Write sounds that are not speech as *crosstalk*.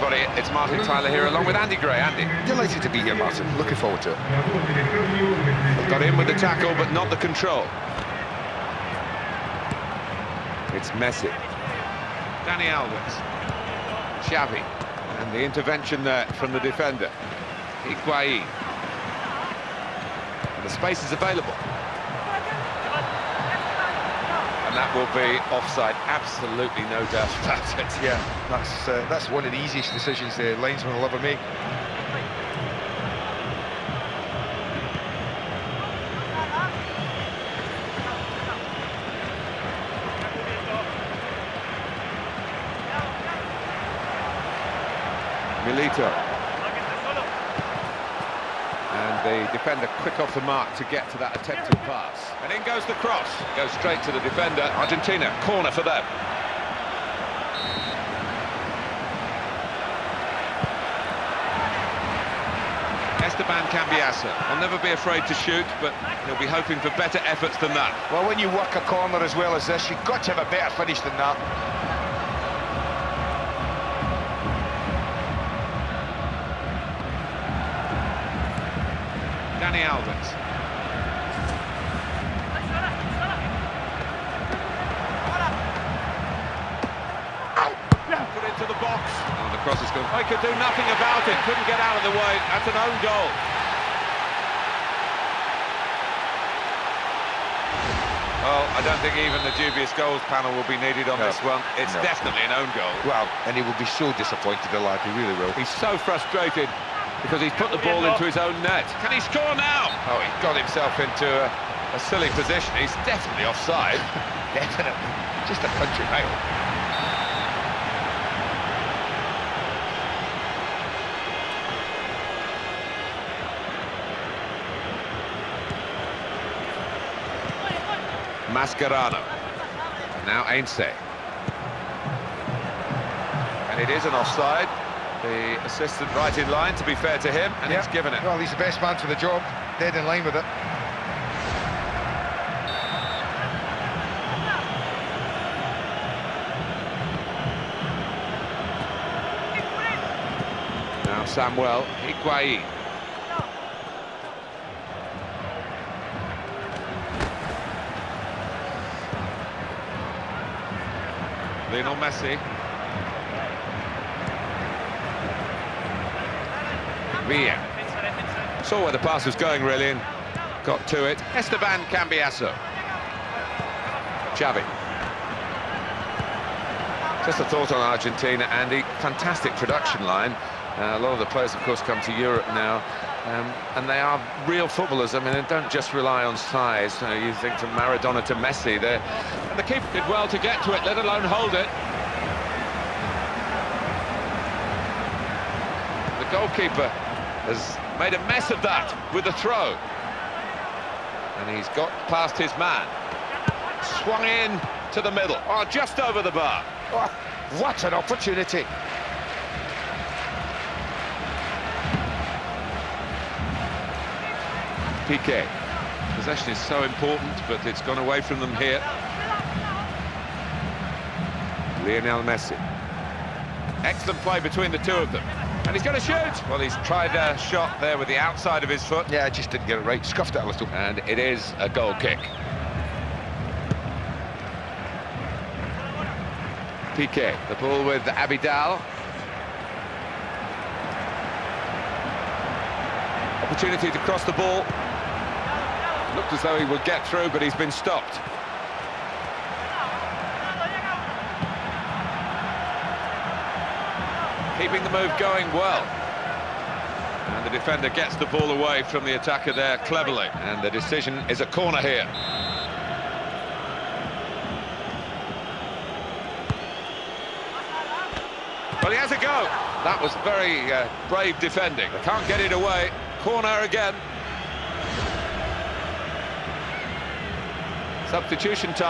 Everybody. It's Martin Tyler here, along with Andy Gray. Andy. Delighted to be here, Martin. Looking forward to it. Got in with the tackle, but not the control. It's Messi. Dani Alves. Xavi. And the intervention there from the defender. Higuain. And the space is available. And that will be offside, absolutely no doubt about it. Yeah, that's uh, that's one of the easiest decisions the linesman will ever make. Milito. And the defender quick off the mark to get to that attempted pass. And in goes the cross. Goes straight to the defender. Argentina, corner for them. Esteban Cambiasso will never be afraid to shoot, but he'll be hoping for better efforts than that. Well, when you work a corner as well as this, you've got to have a better finish than that. Dani Alves. Put into the box. Oh, the cross is gone. They could do nothing about it. Couldn't get out of the way. That's an own goal. Well, I don't think even the dubious goals panel will be needed on No. this one. It's No. definitely an own goal. Well, and he will be so disappointed, the lad, he really will. He's so frustrated because he's put the ball into his own net. Can he score now? Oh, he got himself into a, a silly position. He's definitely offside. *laughs* Definitely. Just a country mile. Mascherano. Now Heinze. And it is an offside. The assistant right in line, to be fair to him, and Yeah. he's given it. Well, he's the best man for the job. Dead in line with it. Now Samuel Higuain. Lionel Messi. Saw where the pass was going, really, and got to it. Esteban Cambiasso. Xavi. Just a thought on Argentina, Andy. Fantastic production line. Uh, a lot of the players, of course, come to Europe now, um, and they are real footballers. I mean, they don't just rely on size. Uh, you think from Maradona to Messi, there, and the keeper did well to get to it, let alone hold it. The goalkeeper has made a mess of that with the throw, and he's got past his man. Swung in to the middle, oh, just over the bar. Oh, what an opportunity. Piqué. Possession is so important, but it's gone away from them here. Lionel Messi. Excellent play between the two of them. And he's going to shoot. Well, he's tried a shot there with the outside of his foot. Yeah, I just didn't get it right. Scuffed it a little. And it is a goal kick. Piqué, the ball with Abidal. Opportunity to cross the ball. Looked as though he would get through, but he's been stopped. Keeping the move going well. And the defender gets the ball away from the attacker there cleverly. And the decision is a corner here. Well, he has a go. That was very uh, brave defending. They can't get it away. Corner again. Substitution time.